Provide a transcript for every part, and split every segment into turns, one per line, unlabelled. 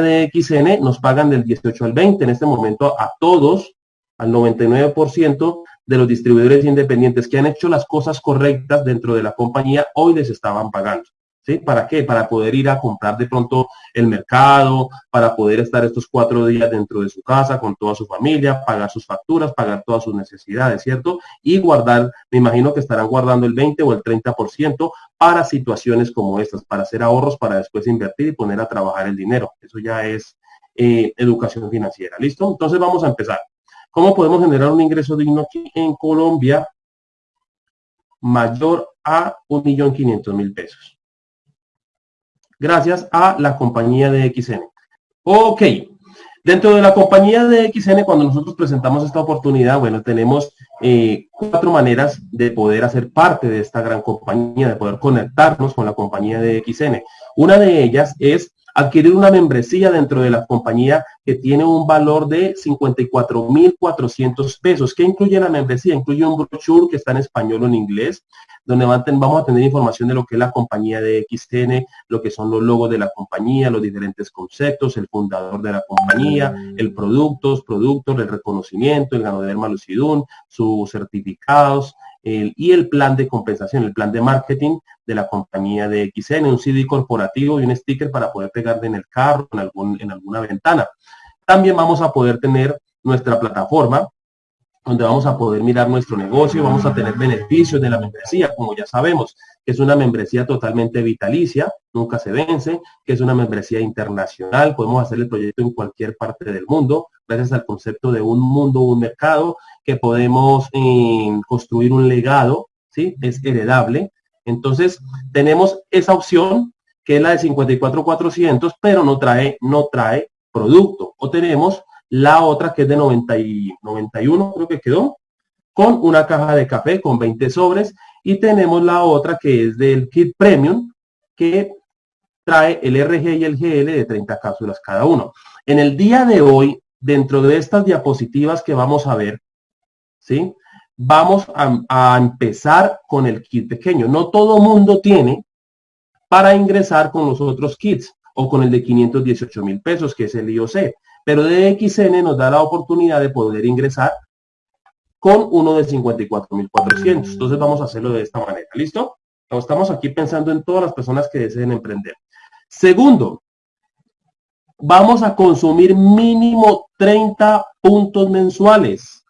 de XN nos pagan del 18 al 20. En este momento a todos, al 99% de los distribuidores independientes que han hecho las cosas correctas dentro de la compañía, hoy les estaban pagando. ¿Sí? ¿Para qué? Para poder ir a comprar de pronto el mercado, para poder estar estos cuatro días dentro de su casa con toda su familia, pagar sus facturas, pagar todas sus necesidades, ¿cierto? Y guardar, me imagino que estarán guardando el 20 o el 30% para situaciones como estas, para hacer ahorros, para después invertir y poner a trabajar el dinero. Eso ya es eh, educación financiera, ¿listo? Entonces vamos a empezar. ¿Cómo podemos generar un ingreso digno aquí en Colombia mayor a 1.500.000 pesos? Gracias a la compañía de XN. Ok, dentro de la compañía de XN, cuando nosotros presentamos esta oportunidad, bueno, tenemos eh, cuatro maneras de poder hacer parte de esta gran compañía, de poder conectarnos con la compañía de XN. Una de ellas es adquirir una membresía dentro de la compañía que tiene un valor de 54.400 pesos. ¿Qué incluye la membresía? Incluye un brochure que está en español o en inglés, donde vamos a tener información de lo que es la compañía de XTN, lo que son los logos de la compañía, los diferentes conceptos, el fundador de la compañía, el productos, productos, el reconocimiento, el ganadero Malucidún, sus certificados, y el plan de compensación, el plan de marketing de la compañía de XN, un CD corporativo y un sticker para poder pegarle en el carro, en, algún, en alguna ventana. También vamos a poder tener nuestra plataforma donde vamos a poder mirar nuestro negocio, vamos a tener beneficios de la membresía, como ya sabemos, que es una membresía totalmente vitalicia, nunca se vence, que es una membresía internacional, podemos hacer el proyecto en cualquier parte del mundo, gracias al concepto de un mundo, un mercado, que podemos eh, construir un legado, ¿sí? Es heredable. Entonces, tenemos esa opción, que es la de 54,400, pero no trae, no trae producto. O tenemos la otra que es de 90 y 91, creo que quedó, con una caja de café con 20 sobres y tenemos la otra que es del kit premium que trae el RG y el GL de 30 cápsulas cada uno. En el día de hoy, dentro de estas diapositivas que vamos a ver, ¿sí? Vamos a, a empezar con el kit pequeño. No todo mundo tiene para ingresar con los otros kits o con el de 518 mil pesos, que es el IOC. Pero DXN nos da la oportunidad de poder ingresar con uno de 54.400. Entonces vamos a hacerlo de esta manera. ¿Listo? Estamos aquí pensando en todas las personas que deseen emprender. Segundo, vamos a consumir mínimo 30 puntos mensuales.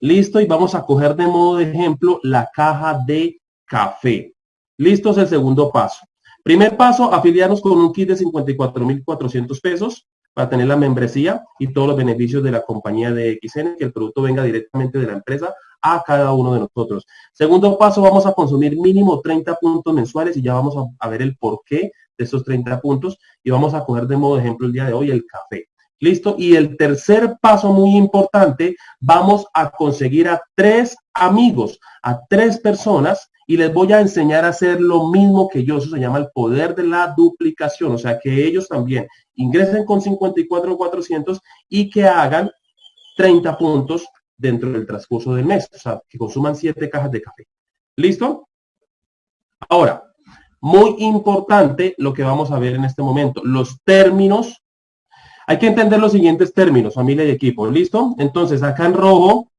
Listo, y vamos a coger de modo de ejemplo la caja de café. Listo es el segundo paso. Primer paso, afiliarnos con un kit de 54.400 pesos para tener la membresía y todos los beneficios de la compañía de XN, que el producto venga directamente de la empresa a cada uno de nosotros. Segundo paso, vamos a consumir mínimo 30 puntos mensuales y ya vamos a, ver el porqué de esos 30 puntos y vamos a coger de modo ejemplo el día de hoy el café. ¿Listo? Y el tercer paso muy importante, vamos a conseguir a tres amigos, a tres personas y les voy a enseñar a hacer lo mismo que yo. Eso se llama el poder de la duplicación. O sea, que ellos también ingresen con 54,400 y que hagan 30 puntos dentro del transcurso del mes. O sea, que consuman 7 cajas de café. ¿Listo? Ahora, muy importante lo que vamos a ver en este momento. Los términos. Hay que entender los siguientes términos, familia y equipo. ¿Listo? Entonces, acá en rojo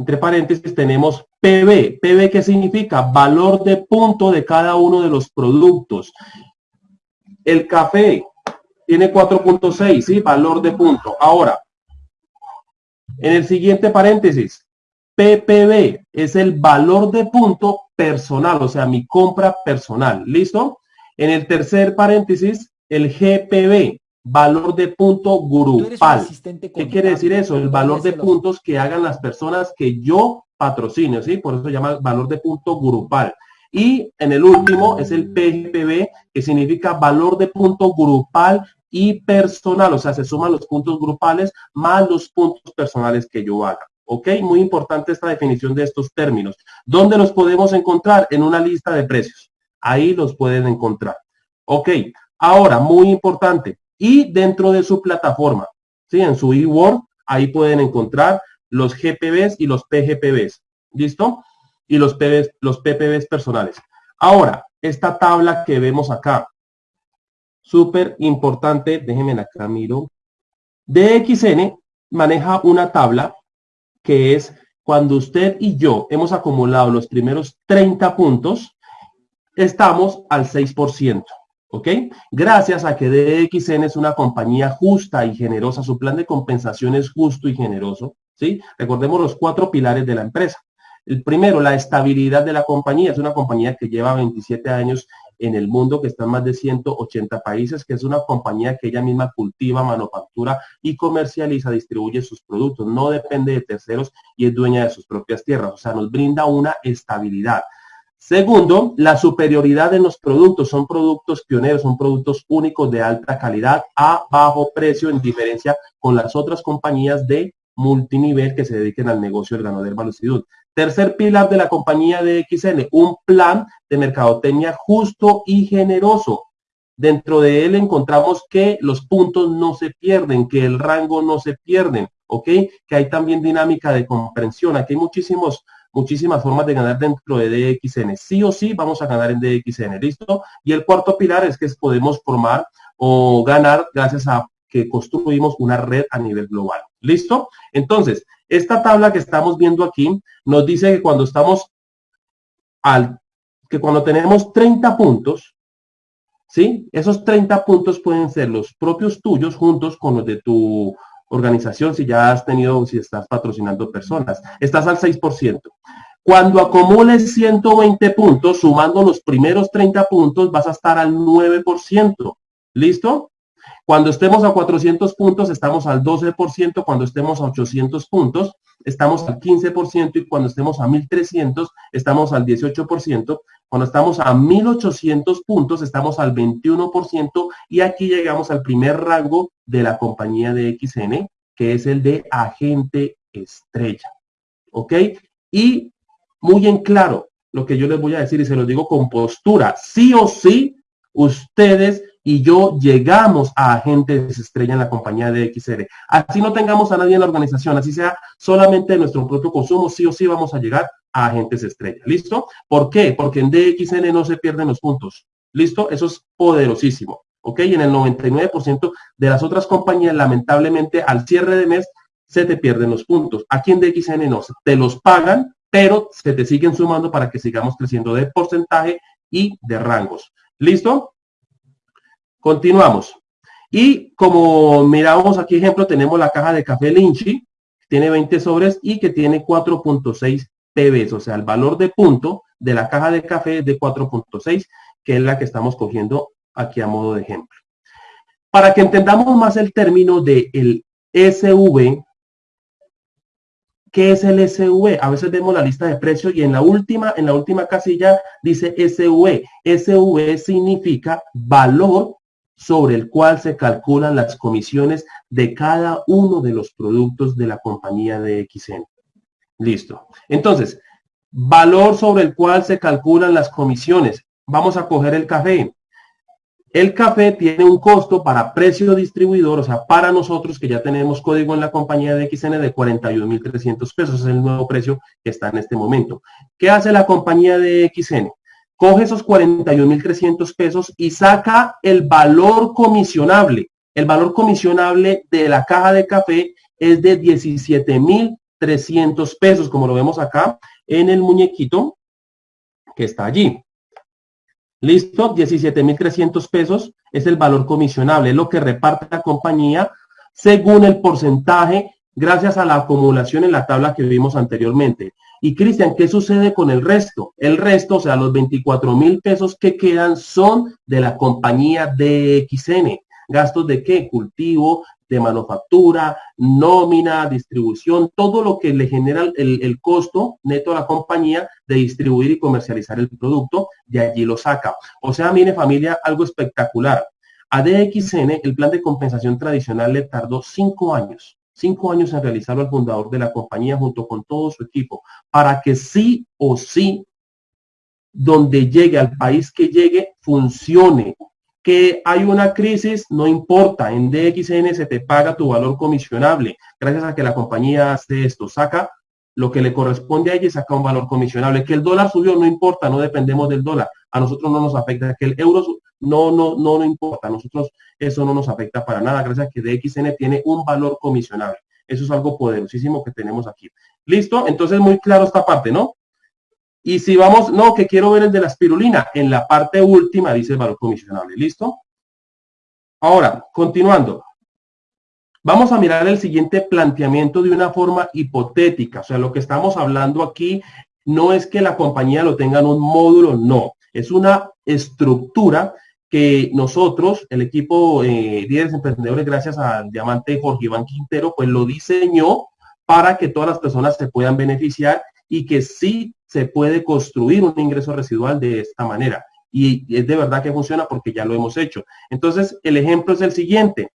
entre paréntesis tenemos PB. PB, ¿qué significa? Valor de punto de cada uno de los productos. El café tiene 4.6, ¿sí? Valor de punto. Ahora, en el siguiente paréntesis, PPB es el valor de punto personal, o sea, mi compra personal. ¿Listo? En el tercer paréntesis, el GPB, valor de punto grupal. ¿Qué quiere decir eso? El valor de puntos que hagan las personas que yo patrocino, ¿sí? Por eso se llama valor de punto grupal. Y en el último es el PGPB, que significa valor de punto grupal y personal, o sea, se suman los puntos grupales más los puntos personales que yo haga. ¿Ok? Muy importante esta definición de estos términos. ¿Dónde los podemos encontrar? En una lista de precios. Ahí los pueden encontrar. ¿Ok? Ahora, muy importante, y dentro de su plataforma, ¿sí? en su eWord, ahí pueden encontrar los GPBs y los PGPBs, ¿listo? Y los, PBs, los PPBs personales. Ahora, esta tabla que vemos acá, súper importante, déjenme acá miro. DXN maneja una tabla que es cuando usted y yo hemos acumulado los primeros 30 puntos, estamos al 6%. ¿Ok? Gracias a que DXN es una compañía justa y generosa, su plan de compensación es justo y generoso, ¿sí? Recordemos los cuatro pilares de la empresa. El primero, la estabilidad de la compañía. Es una compañía que lleva 27 años en el mundo, que está en más de 180 países, que es una compañía que ella misma cultiva, manufactura y comercializa, distribuye sus productos. No depende de terceros y es dueña de sus propias tierras. O sea, nos brinda una estabilidad. Segundo, la superioridad en los productos. Son productos pioneros, son productos únicos de alta calidad a bajo precio en diferencia con las otras compañías de multinivel que se dediquen al negocio del ganadero. Tercer pilar de la compañía de XN, un plan de mercadotecnia justo y generoso. Dentro de él encontramos que los puntos no se pierden, que el rango no se pierde, ¿ok? Que hay también dinámica de comprensión. Aquí hay muchísimos, muchísimas formas de ganar dentro de DXN. Sí o sí vamos a ganar en DXN, ¿listo? Y el cuarto pilar es que podemos formar o ganar gracias a que construimos una red a nivel global. ¿Listo? Entonces, esta tabla que estamos viendo aquí nos dice que cuando estamos al, que cuando tenemos 30 puntos, ¿sí? Esos 30 puntos pueden ser los propios tuyos juntos con los de tu organización, si ya has tenido, si estás patrocinando personas. Estás al 6%. Cuando acumules 120 puntos, sumando los primeros 30 puntos, vas a estar al 9%. ¿Listo? Cuando estemos a 400 puntos, estamos al 12%. Cuando estemos a 800 puntos, estamos al 15%. Y cuando estemos a 1300, estamos al 18%. Cuando estamos a 1800 puntos, estamos al 21%. Y aquí llegamos al primer rango de la compañía de XN, que es el de agente estrella. ¿Ok? Y muy en claro lo que yo les voy a decir y se lo digo con postura. Sí o sí, ustedes y yo llegamos a agentes estrella en la compañía de XR. Así no tengamos a nadie en la organización, así sea solamente nuestro propio consumo, sí o sí vamos a llegar a agentes estrella. ¿Listo? ¿Por qué? Porque en DXN no se pierden los puntos. ¿Listo? Eso es poderosísimo. ¿Ok? Y en el 99% de las otras compañías, lamentablemente, al cierre de mes, se te pierden los puntos. Aquí en DXN no, te los pagan, pero se te siguen sumando para que sigamos creciendo de porcentaje y de rangos. ¿Listo? Continuamos. Y como miramos aquí ejemplo, tenemos la caja de café Linchi, tiene 20 sobres y que tiene 4.6 PBs, o sea, el valor de punto de la caja de café es de 4.6, que es la que estamos cogiendo aquí a modo de ejemplo. Para que entendamos más el término de el SV, ¿qué es el SV? A veces vemos la lista de precios y en la última, en la última casilla dice SV. SV significa valor sobre el cual se calculan las comisiones de cada uno de los productos de la compañía de XN. Listo. Entonces, valor sobre el cual se calculan las comisiones. Vamos a coger el café. El café tiene un costo para precio distribuidor, o sea, para nosotros que ya tenemos código en la compañía de XN de 41.300 pesos, es el nuevo precio que está en este momento. ¿Qué hace la compañía de XN? Coge esos 41.300 pesos y saca el valor comisionable. El valor comisionable de la caja de café es de 17.300 pesos, como lo vemos acá en el muñequito que está allí. Listo, 17.300 pesos es el valor comisionable, es lo que reparte la compañía según el porcentaje gracias a la acumulación en la tabla que vimos anteriormente. Y Cristian, ¿qué sucede con el resto? El resto, o sea, los 24 mil pesos que quedan son de la compañía DXN. ¿Gastos de qué? Cultivo, de manufactura, nómina, distribución, todo lo que le genera el, el, costo neto a la compañía de distribuir y comercializar el producto, de allí lo saca. O sea, mire familia, algo espectacular. A DXN el plan de compensación tradicional le tardó cinco años cinco años en realizarlo al fundador de la compañía junto con todo su equipo, para que sí o sí, donde llegue, al país que llegue, funcione. Que hay una crisis, no importa, en DXN se te paga tu valor comisionable, gracias a que la compañía hace esto, saca lo que le corresponde a ella y saca un valor comisionable. Que el dólar subió, no importa, no dependemos del dólar. A nosotros no nos afecta, que el euro no, no, no, no importa, a nosotros eso no nos afecta para nada, gracias a que DXN tiene un valor comisionable. Eso es algo poderosísimo que tenemos aquí. ¿Listo? Entonces, muy claro esta parte, ¿no? Y si vamos, no, que quiero ver el de la espirulina, en la parte última dice el valor comisionable. ¿Listo? Ahora, continuando. Vamos a mirar el siguiente planteamiento de una forma hipotética. O sea, lo que estamos hablando aquí no es que la compañía lo tenga en un módulo, no. Es una estructura que nosotros, el equipo eh, líderes emprendedores, gracias al diamante Jorge Iván Quintero, pues lo diseñó para que todas las personas se puedan beneficiar y que sí se puede construir un ingreso residual de esta manera. Y es de verdad que funciona porque ya lo hemos hecho. Entonces, el ejemplo es el siguiente.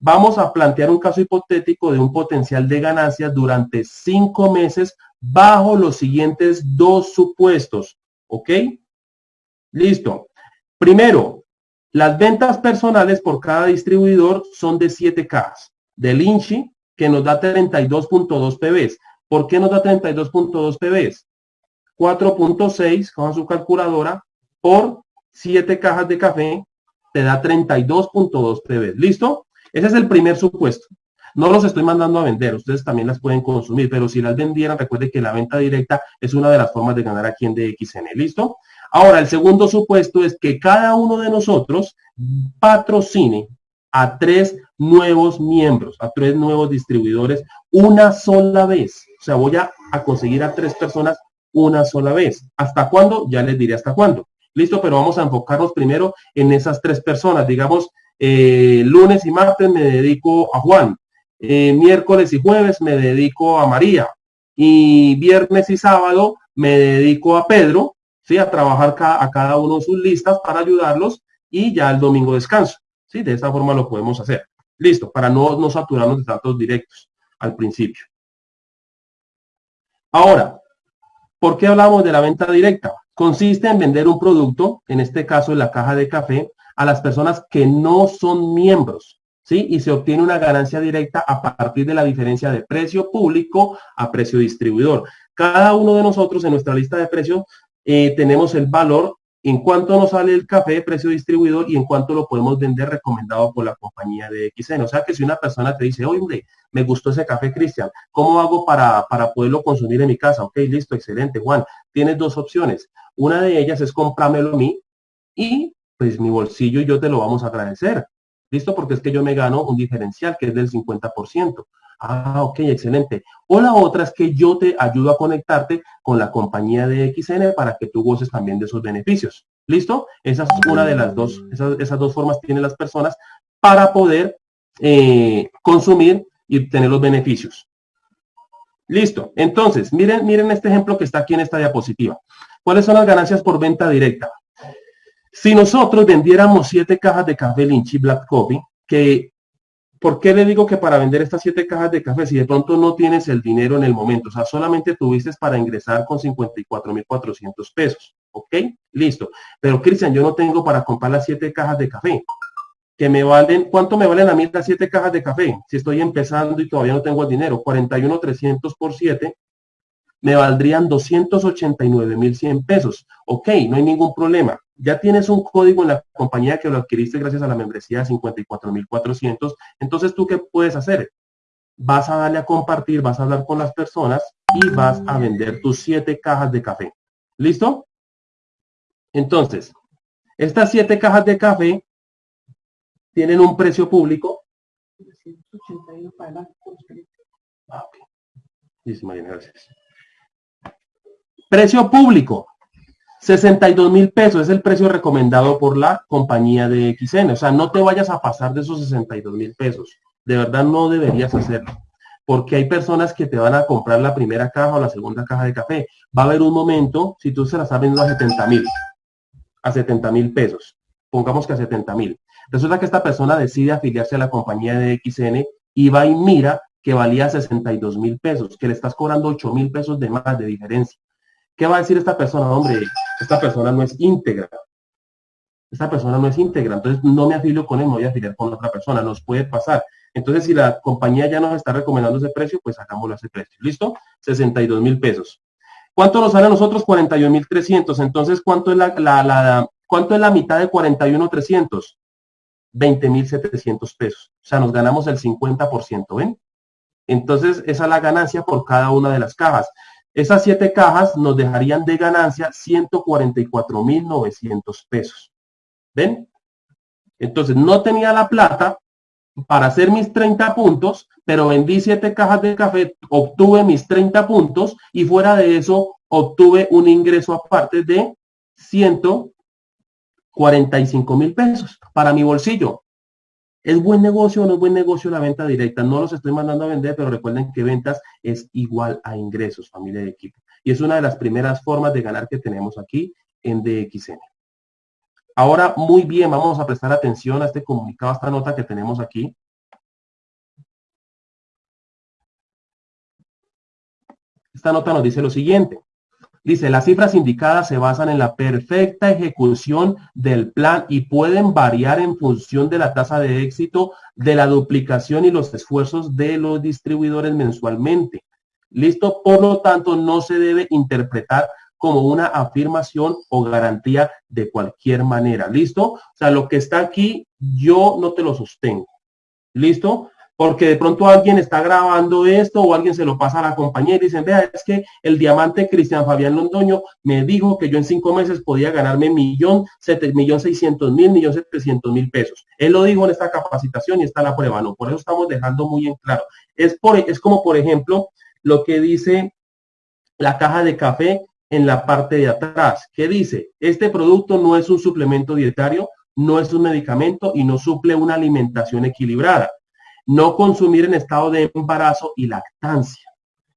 Vamos a plantear un caso hipotético de un potencial de ganancias durante cinco meses bajo los siguientes dos supuestos. ¿Ok? Listo. Primero, las ventas personales por cada distribuidor son de 7 cajas. Del INCHI, que nos da 32.2 PBs. ¿Por qué nos da 32.2 PBs? 4.6 con su calculadora por 7 cajas de café te da 32.2 PB. ¿Listo? Ese es el primer supuesto. No los estoy mandando a vender, ustedes también las pueden consumir, pero si las vendieran, recuerde que la venta directa es una de las formas de ganar aquí en DXN. ¿Listo? Ahora, el segundo supuesto es que cada uno de nosotros patrocine a tres nuevos miembros, a tres nuevos distribuidores una sola vez. O sea, voy a, conseguir a tres personas una sola vez. ¿Hasta cuándo? Ya les diré hasta cuándo. Listo, pero vamos a enfocarnos primero en esas tres personas. Digamos, eh, lunes y martes me dedico a Juan. Eh, miércoles y jueves me dedico a María. Y viernes y sábado me dedico a Pedro, ¿sí? A trabajar a cada uno sus listas para ayudarlos y ya el domingo descanso. ¿sí? De esa forma lo podemos hacer. Listo, para no, no saturarnos de datos directos al principio. Ahora, ¿Por qué hablamos de la venta directa? Consiste en vender un producto, en este caso la caja de café, a las personas que no son miembros, Y se obtiene una ganancia directa a partir de la diferencia de precio público a precio distribuidor. Cada uno de nosotros en nuestra lista de precios eh, tenemos el valor en cuánto nos sale el café de precio distribuidor y en cuánto lo podemos vender recomendado por la compañía de XN. O sea que si una persona te dice, oye, me gustó ese café, Cristian, ¿cómo hago para, para poderlo consumir en mi casa? Ok, listo, excelente, Juan. Tienes dos opciones. Una de ellas es comprármelo a mí y pues mi bolsillo y yo te lo vamos a agradecer. ¿Listo? Porque es que yo me gano un diferencial que es del 50%. Ah, ok, excelente. O la otra es que yo te ayudo a conectarte con la compañía de XN para que tú goces también de esos beneficios. ¿Listo? Esa es una de las dos, esas, dos formas tienen las personas para poder eh, consumir y tener los beneficios. Listo. Entonces, miren, miren este ejemplo que está aquí en esta diapositiva. ¿Cuáles son las ganancias por venta directa? Si nosotros vendiéramos siete cajas de café Lynchy Black Coffee, que ¿Por qué le digo que para vender estas siete cajas de café, si de pronto no tienes el dinero en el momento, o sea, solamente tuviste para ingresar con 54,400 pesos, ¿ok? Listo. Pero, Cristian, yo no tengo para comprar las siete cajas de café. Que me valen, ¿cuánto me valen a mí las siete cajas de café? Si estoy empezando y todavía no tengo el dinero, 41,300 por 7, me valdrían 289,100 pesos. Ok, no hay ningún problema ya tienes un código en la compañía que lo adquiriste gracias a la membresía de 54.400, entonces tú qué puedes hacer? Vas a darle a compartir, vas a hablar con las personas y vas a vender tus siete cajas de café. ¿Listo? Entonces, estas siete cajas de café tienen un precio público. Ah, gracias. Precio público, 62 mil pesos es el precio recomendado por la compañía de XN. O sea, no te vayas a pasar de esos 62 mil pesos. De verdad no deberías hacerlo. Porque hay personas que te van a comprar la primera caja o la segunda caja de café. Va a haber un momento, si tú se la estás vendiendo a 70 mil, a 70 mil pesos, pongamos que a 70 mil. Resulta que esta persona decide afiliarse a la compañía de XN y va y mira que valía 62 mil pesos, que le estás cobrando 8 mil pesos de más de diferencia. ¿Qué va a decir esta persona? Hombre, esta persona no es íntegra. Esta persona no es íntegra, entonces no me afilio con él, me voy a afiliar con otra persona, nos puede pasar. Entonces, si la compañía ya nos está recomendando ese precio, pues sacámoslo a ese precio. ¿Listo? 62 mil pesos. ¿Cuánto nos sale a nosotros? 41.300. Entonces, ¿cuánto es la, la, ¿cuánto es la mitad de 41.300? 20.700 pesos. O sea, nos ganamos el 50%, ¿ven? Entonces, esa es la ganancia por cada una de las cajas. Esas siete cajas nos dejarían de ganancia 144.900 pesos. ¿Ven? Entonces, no tenía la plata para hacer mis 30 puntos, pero vendí siete cajas de café, obtuve mis 30 puntos y fuera de eso obtuve un ingreso aparte de 145 mil pesos para mi bolsillo. ¿Es buen negocio o no es buen negocio la venta directa? No los estoy mandando a vender, pero recuerden que ventas es igual a ingresos, familia de equipo. Y es una de las primeras formas de ganar que tenemos aquí en DXN. Ahora, muy bien, vamos a prestar atención a este comunicado, a esta nota que tenemos aquí. Esta nota nos dice lo siguiente. Dice, las cifras indicadas se basan en la perfecta ejecución del plan y pueden variar en función de la tasa de éxito, de la duplicación y los esfuerzos de los distribuidores mensualmente. Listo, por lo tanto, no se debe interpretar como una afirmación o garantía de cualquier manera. ¿Listo? O sea, lo que está aquí, yo no te lo sostengo. ¿Listo? Porque de pronto alguien está grabando esto o alguien se lo pasa a la compañía y dicen, vea, es que el diamante Cristian Fabián Londoño me dijo que yo en cinco meses podía ganarme millón, millón seiscientos mil, millón setecientos mil pesos. Él lo dijo en esta capacitación y está la prueba, ¿no? Por eso estamos dejando muy en claro. Es, es como, por ejemplo, lo que dice la caja de café en la parte de atrás, que dice, este producto no es un suplemento dietario, no es un medicamento y no suple una alimentación equilibrada no consumir en estado de embarazo y lactancia.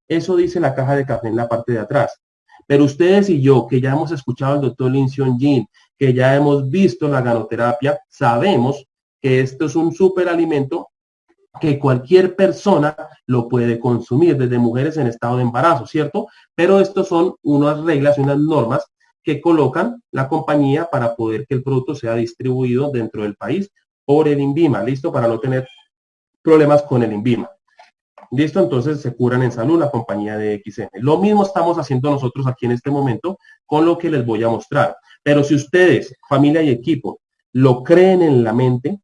Eso dice la caja de café en la parte de atrás. Pero ustedes y yo, que ya hemos escuchado al doctor Lin Jin, que ya hemos visto la ganoterapia, sabemos que esto es un superalimento que cualquier persona lo puede consumir, desde mujeres en estado de embarazo, ¿cierto? Pero estos son unas reglas y unas normas que colocan la compañía para poder que el producto sea distribuido dentro del país por el INVIMA, ¿listo? Para no tener problemas con el INVIMA. Listo, entonces se curan en salud la compañía de XN. Lo mismo estamos haciendo nosotros aquí en este momento con lo que les voy a mostrar. Pero si ustedes, familia y equipo, lo creen en la mente,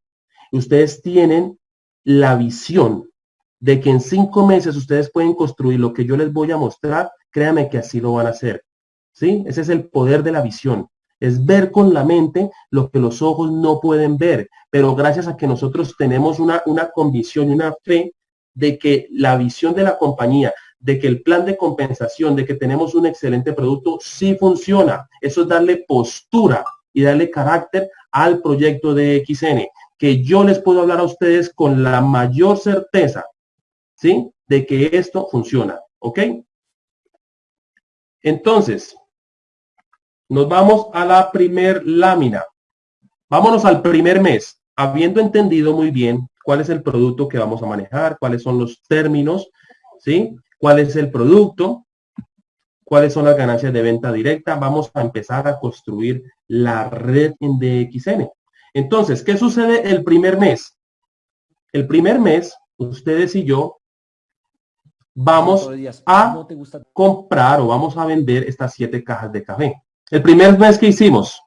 ustedes tienen la visión de que en cinco meses ustedes pueden construir lo que yo les voy a mostrar, créanme que así lo van a hacer. ¿Sí? Ese es el poder de la visión es ver con la mente lo que los ojos no pueden ver, pero gracias a que nosotros tenemos una, una convicción y una fe de que la visión de la compañía, de que el plan de compensación, de que tenemos un excelente producto, sí funciona. Eso es darle postura y darle carácter al proyecto de XN, que yo les puedo hablar a ustedes con la mayor certeza, ¿sí? De que esto funciona, ¿ok? Entonces, nos vamos a la primer lámina. Vámonos al primer mes, habiendo entendido muy bien cuál es el producto que vamos a manejar, cuáles son los términos, ¿sí? ¿Cuál es el producto? ¿Cuáles son las ganancias de venta directa? Vamos a empezar a construir la red en DXN. Entonces, ¿qué sucede el primer mes? El primer mes, ustedes y yo vamos a comprar o vamos a vender estas siete cajas de café. El primer mes que hicimos,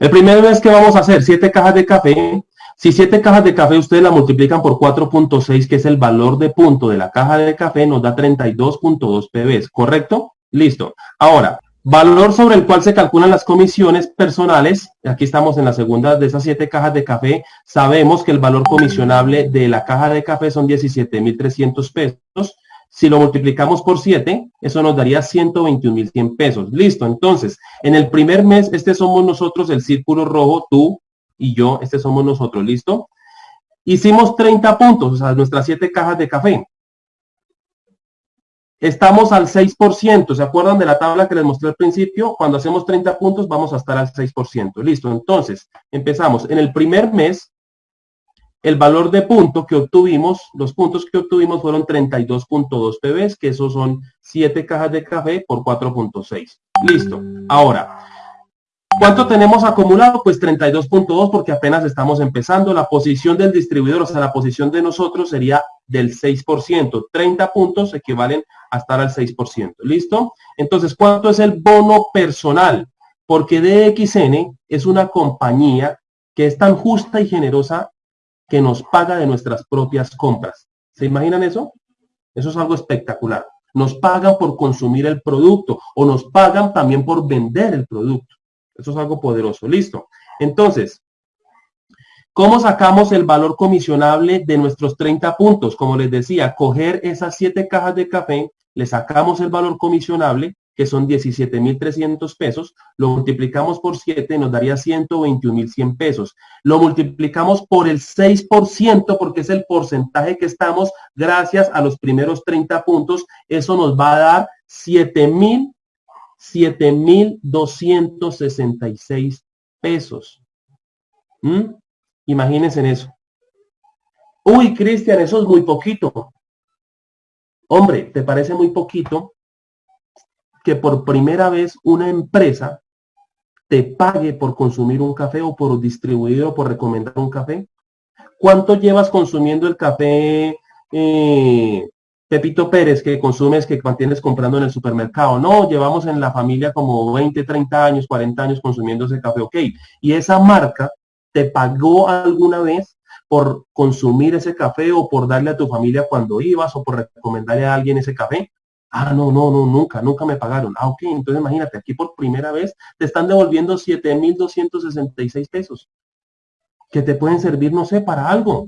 el primer mes que vamos a hacer, siete cajas de café. Si siete cajas de café ustedes la multiplican por 4.6, que es el valor de punto de la caja de café, nos da 32.2 PBs, ¿correcto? Listo. Ahora, valor sobre el cual se calculan las comisiones personales. Aquí estamos en la segunda de esas siete cajas de café. Sabemos que el valor comisionable de la caja de café son 17.300 pesos. Si lo multiplicamos por 7, eso nos daría 121.100 pesos. Listo. Entonces, en el primer mes, este somos nosotros, el círculo rojo, tú y yo, este somos nosotros. ¿Listo? Hicimos 30 puntos, o sea, nuestras 7 cajas de café. Estamos al 6%. ¿Se acuerdan de la tabla que les mostré al principio? Cuando hacemos 30 puntos, vamos a estar al 6%. Listo. Entonces, empezamos. En el primer mes, el valor de punto que obtuvimos, los puntos que obtuvimos fueron 32.2 PBs, que esos son 7 cajas de café por 4.6. Listo. Ahora, ¿cuánto tenemos acumulado? Pues 32.2 porque apenas estamos empezando. La posición del distribuidor, o sea, la posición de nosotros sería del 6%. 30 puntos equivalen a estar al 6%. ¿Listo? Entonces, ¿cuánto es el bono personal? Porque DXN es una compañía que es tan justa y generosa que nos paga de nuestras propias compras. ¿Se imaginan eso? Eso es algo espectacular. Nos pagan por consumir el producto o nos pagan también por vender el producto. Eso es algo poderoso. Listo. Entonces, ¿cómo sacamos el valor comisionable de nuestros 30 puntos? Como les decía, coger esas 7 cajas de café, le sacamos el valor comisionable que son 17.300 pesos, lo multiplicamos por 7, nos daría 121.100 pesos. Lo multiplicamos por el 6%, porque es el porcentaje que estamos, gracias a los primeros 30 puntos, eso nos va a dar 7.000, 7.266 pesos. ¿Mm? Imagínense en eso. Uy, Cristian, eso es muy poquito. Hombre, ¿te parece muy poquito? Que por primera vez una empresa te pague por consumir un café o por distribuir o por recomendar un café? ¿Cuánto llevas consumiendo el café eh, Pepito Pérez que consumes, que mantienes comprando en el supermercado? No, llevamos en la familia como 20, 30 años, 40 años consumiendo ese café, ok. Y esa marca te pagó alguna vez por consumir ese café o por darle a tu familia cuando ibas o por recomendarle a alguien ese café. Ah, no, no, no, nunca, nunca me pagaron. Ah, ok, entonces imagínate, aquí por primera vez te están devolviendo 7.266 pesos, que te pueden servir, no sé, para algo,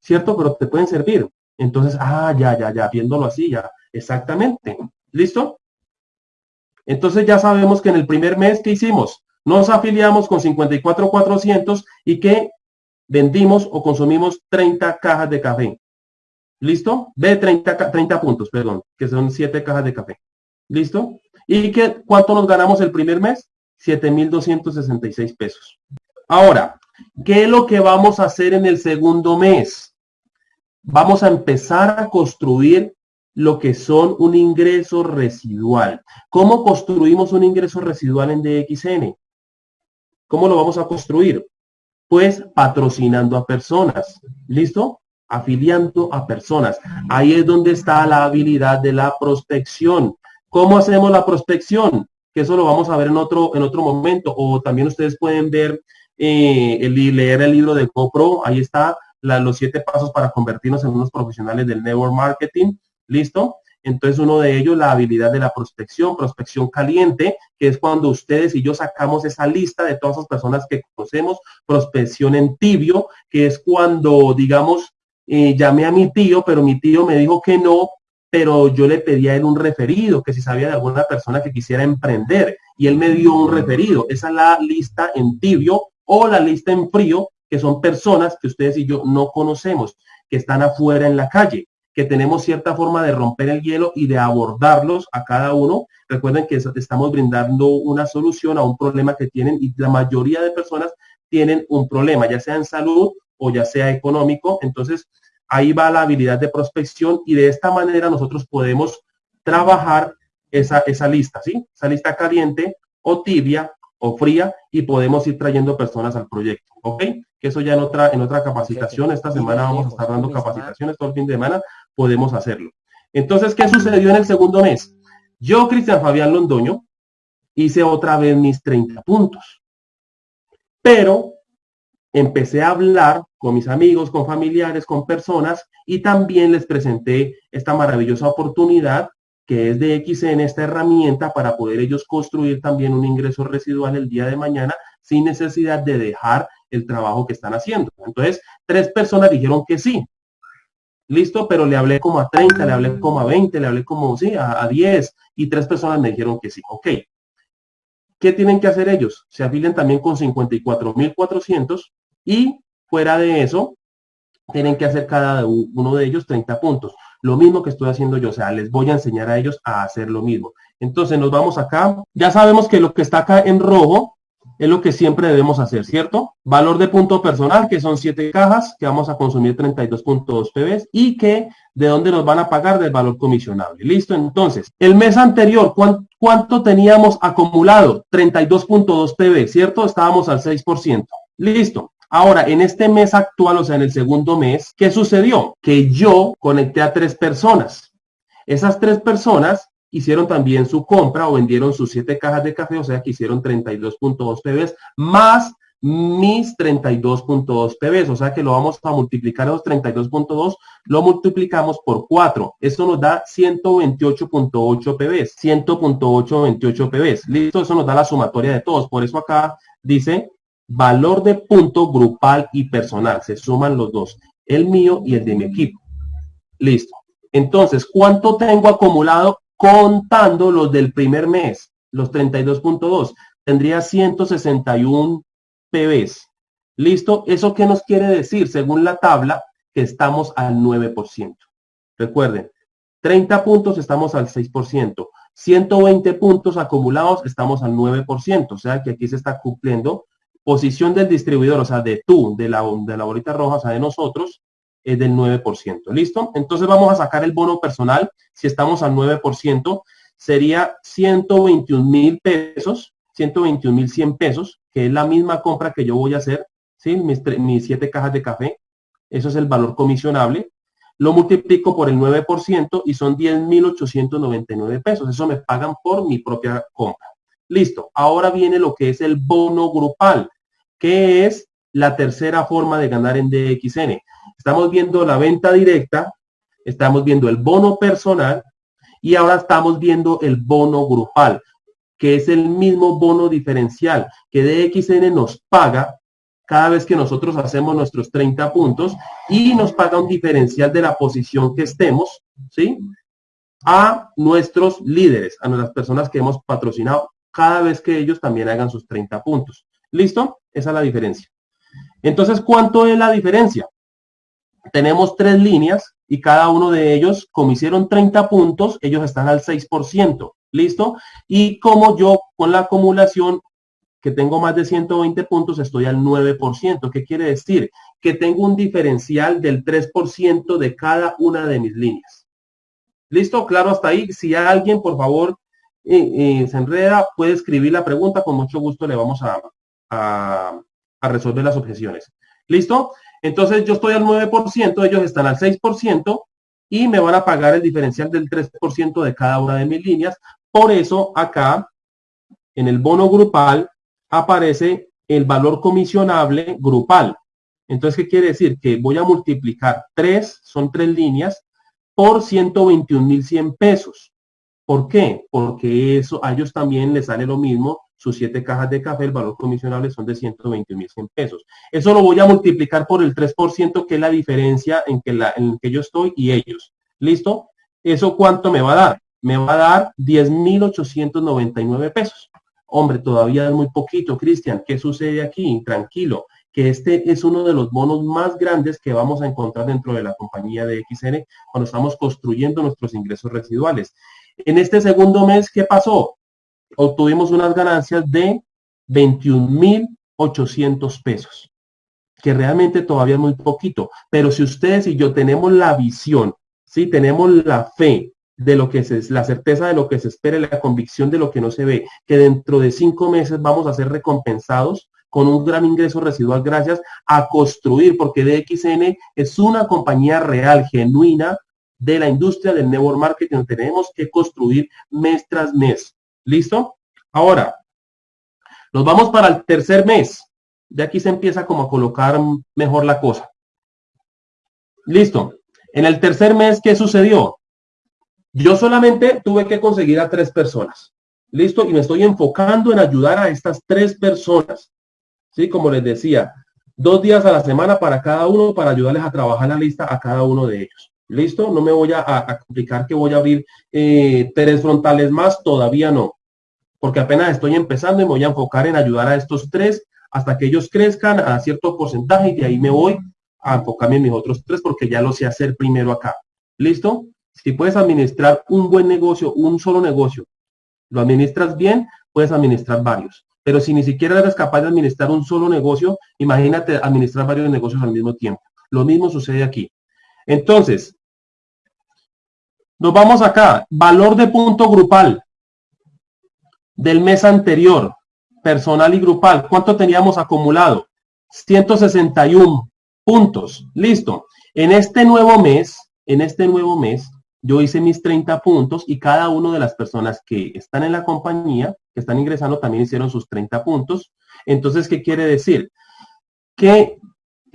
¿cierto? Pero te pueden servir. Entonces, ah, ya, ya, ya, viéndolo así, ya, exactamente. ¿Listo? Entonces ya sabemos que en el primer mes que hicimos, nos afiliamos con 54,400 y que vendimos o consumimos 30 cajas de café. ¿Listo? Ve 30, 30 puntos, perdón, que son 7 cajas de café. ¿Listo? ¿Y qué, cuánto nos ganamos el primer mes? 7,266 pesos. Ahora, ¿qué es lo que vamos a hacer en el segundo mes? Vamos a empezar a construir lo que son un ingreso residual. ¿Cómo construimos un ingreso residual en DXN? ¿Cómo lo vamos a construir? Pues patrocinando a personas. ¿Listo? Afiliando a personas. Ahí es donde está la habilidad de la prospección. ¿Cómo hacemos la prospección? Que eso lo vamos a ver en otro, en otro momento. O también ustedes pueden ver, eh, el, leer el libro de GoPro. Ahí está los siete pasos para convertirnos en unos profesionales del network marketing. ¿Listo? Entonces, uno de ellos, la habilidad de la prospección, prospección caliente, que es cuando ustedes y yo sacamos esa lista de todas las personas que conocemos, prospección en tibio, que es cuando, digamos, llamé a mi tío, pero mi tío me dijo que no, pero yo le pedí a él un referido, que si sabía de alguna persona que quisiera emprender, y él me dio un referido. Esa es la lista en tibio o la lista en frío, que son personas que ustedes y yo no conocemos, que están afuera en la calle, que tenemos cierta forma de romper el hielo y de abordarlos a cada uno. Recuerden que estamos brindando una solución a un problema que tienen y la mayoría de personas tienen un problema, ya sea en salud o ya sea económico. Entonces, ahí va la habilidad de prospección y de esta manera nosotros podemos trabajar esa, esa lista, ¿sí? Esa lista caliente o tibia o fría y podemos ir trayendo personas al proyecto, ¿ok? Que eso ya en otra, en otra capacitación, esta semana vamos a estar dando capacitaciones todo el fin de semana, podemos hacerlo. Entonces, ¿qué sucedió en el segundo mes? Yo, Cristian Fabián Londoño, hice otra vez mis 30 puntos. Pero empecé a hablar con mis amigos, con familiares, con personas y también les presenté esta maravillosa oportunidad que es de XN, esta herramienta para poder ellos construir también un ingreso residual el día de mañana sin necesidad de dejar el trabajo que están haciendo. Entonces, tres personas dijeron que sí. Listo, pero le hablé como a 30, le hablé como a 20, le hablé como, sí, a, a 10 y tres personas me dijeron que sí. Ok. ¿Qué tienen que hacer ellos? Se afilian también con 54.400 y fuera de eso, tienen que hacer cada uno de ellos 30 puntos. Lo mismo que estoy haciendo yo, o sea, les voy a enseñar a ellos a hacer lo mismo. Entonces nos vamos acá. Ya sabemos que lo que está acá en rojo es lo que siempre debemos hacer, ¿cierto? Valor de punto personal, que son 7 cajas, que vamos a consumir 32.2 PBs y que de dónde nos van a pagar del valor comisionable. Listo, entonces, el mes anterior, ¿cuánto, teníamos acumulado? 32.2 PB, ¿cierto? Estábamos al 6%. Listo. Ahora, en este mes actual, o sea, en el segundo mes, ¿qué sucedió? Que yo conecté a tres personas. Esas tres personas hicieron también su compra o vendieron sus siete cajas de café, o sea que hicieron 32.2 PBs más mis 32.2 PBs, o sea que lo vamos a multiplicar los 32.2, lo multiplicamos por 4. Esto nos da 128.8 PBs, 100.828 PBs. Listo, eso nos da la sumatoria de todos. Por eso acá dice valor de punto grupal y personal. Se suman los dos, el mío y el de mi equipo. Listo. Entonces, ¿cuánto tengo acumulado contando los del primer mes? Los 32.2. Tendría 161 PBs. ¿Listo? ¿Eso qué nos quiere decir? Según la tabla, que estamos al 9%. Recuerden, 30 puntos estamos al 6%. 120 puntos acumulados estamos al 9%. O sea que aquí se está cumpliendo posición del distribuidor, o sea, de tú, de la, de la bolita roja, o sea, de nosotros, es del 9%. ¿Listo? Entonces vamos a sacar el bono personal. Si estamos al 9%, sería 121 mil pesos, 121 mil 100 pesos, que es la misma compra que yo voy a hacer, ¿sí? Mis, mis siete cajas de café. Eso es el valor comisionable. Lo multiplico por el 9% y son 10.899 pesos. Eso me pagan por mi propia compra. Listo. Ahora viene lo que es el bono grupal que es la tercera forma de ganar en DXN. Estamos viendo la venta directa, estamos viendo el bono personal y ahora estamos viendo el bono grupal, que es el mismo bono diferencial que DXN nos paga cada vez que nosotros hacemos nuestros 30 puntos y nos paga un diferencial de la posición que estemos, ¿sí? A nuestros líderes, a nuestras personas que hemos patrocinado, cada vez que ellos también hagan sus 30 puntos. ¿Listo? Esa es la diferencia. Entonces, ¿cuánto es la diferencia? Tenemos tres líneas y cada uno de ellos, como hicieron 30 puntos, ellos están al 6%. ¿Listo? Y como yo con la acumulación que tengo más de 120 puntos, estoy al 9%. ¿Qué quiere decir? Que tengo un diferencial del 3% de cada una de mis líneas. ¿Listo? Claro hasta ahí. Si alguien, por favor, eh, eh, se enreda, puede escribir la pregunta. Con mucho gusto le vamos a, a, resolver las objeciones. ¿Listo? Entonces yo estoy al 9%, ellos están al 6% y me van a pagar el diferencial del 3% de cada una de mis líneas. Por eso acá en el bono grupal aparece el valor comisionable grupal. Entonces, ¿qué quiere decir? Que voy a multiplicar 3, son tres líneas, por 121.100 pesos. ¿Por qué? Porque eso a ellos también les sale lo mismo sus siete cajas de café, el valor comisionable son de 120.100 pesos. Eso lo voy a multiplicar por el 3%, que es la diferencia en que, la, en que yo estoy y ellos. ¿Listo? ¿Eso cuánto me va a dar? Me va a dar 10.899 pesos. Hombre, todavía es muy poquito, Cristian. ¿Qué sucede aquí? Tranquilo, que este es uno de los bonos más grandes que vamos a encontrar dentro de la compañía de XN cuando estamos construyendo nuestros ingresos residuales. En este segundo mes, ¿qué pasó? Obtuvimos unas ganancias de 21.800 pesos, que realmente todavía es muy poquito. Pero si ustedes y yo tenemos la visión, si tenemos la fe de lo que es la certeza de lo que se espera, la convicción de lo que no se ve, que dentro de cinco meses vamos a ser recompensados con un gran ingreso residual gracias a construir, porque DXN es una compañía real, genuina, de la industria del network marketing. Tenemos que construir mes tras mes. ¿Listo? Ahora, nos vamos para el tercer mes. De aquí se empieza como a colocar mejor la cosa. Listo. En el tercer mes, ¿qué sucedió? Yo solamente tuve que conseguir a tres personas. Listo. Y me estoy enfocando en ayudar a estas tres personas. Sí, como les decía, dos días a la semana para cada uno para ayudarles a trabajar la lista a cada uno de ellos. ¿Listo? No me voy a, complicar que voy a abrir eh, tres frontales más, todavía no porque apenas estoy empezando y me voy a enfocar en ayudar a estos tres hasta que ellos crezcan a cierto porcentaje y de ahí me voy a enfocarme en mis otros tres porque ya lo sé hacer primero acá. ¿Listo? Si puedes administrar un buen negocio, un solo negocio, lo administras bien, puedes administrar varios. Pero si ni siquiera eres capaz de administrar un solo negocio, imagínate administrar varios negocios al mismo tiempo. Lo mismo sucede aquí. Entonces, nos vamos acá. Valor de punto grupal del mes anterior, personal y grupal, ¿cuánto teníamos acumulado? 161 puntos. Listo. En este nuevo mes, en este nuevo mes, yo hice mis 30 puntos y cada una de las personas que están en la compañía, que están ingresando, también hicieron sus 30 puntos. Entonces, ¿qué quiere decir? Que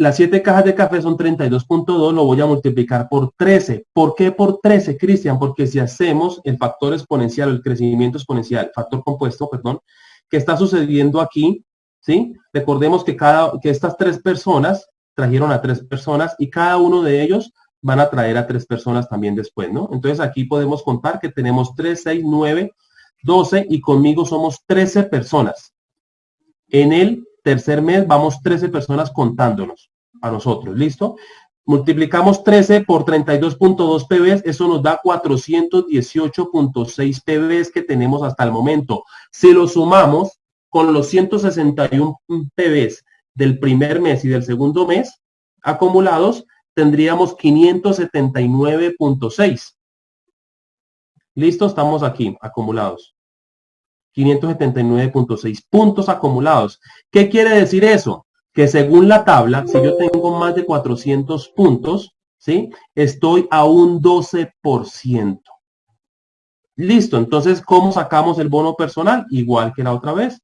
las 7 cajas de café son 32.2, lo voy a multiplicar por 13. ¿Por qué por 13, Cristian? Porque si hacemos el factor exponencial, el crecimiento exponencial, factor compuesto, perdón, que está sucediendo aquí, ¿sí? Recordemos que, cada, que estas tres personas trajeron a tres personas y cada uno de ellos van a traer a tres personas también después, ¿no? Entonces aquí podemos contar que tenemos 3, 6, 9, 12 y conmigo somos 13 personas. En el tercer mes vamos 13 personas contándonos a nosotros, ¿listo? Multiplicamos 13 por 32.2 PBs, eso nos da 418.6 PBs que tenemos hasta el momento. Si lo sumamos con los 161 PBs del primer mes y del segundo mes acumulados, tendríamos 579.6. Listo, estamos aquí, acumulados. 579.6 puntos acumulados. ¿Qué quiere decir eso? Que según la tabla, si yo tengo más de 400 puntos, ¿sí? Estoy a un 12%. Listo, entonces, ¿cómo sacamos el bono personal? Igual que la otra vez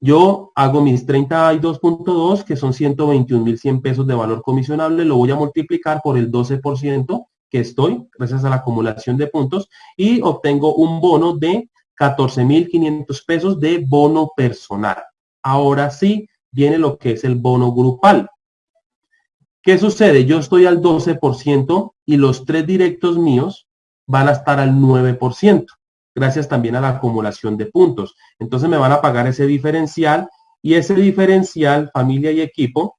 yo hago mis 32.2, que son 121.100 pesos de valor comisionable, lo voy a multiplicar por el 12% que estoy, gracias a la acumulación de puntos, y obtengo un bono de 14.500 pesos de bono personal. Ahora sí, viene lo que es el bono grupal. ¿Qué sucede? Yo estoy al 12% y los tres directos míos van a estar al 9% gracias también a la acumulación de puntos. Entonces me van a pagar ese diferencial y ese diferencial, familia y equipo,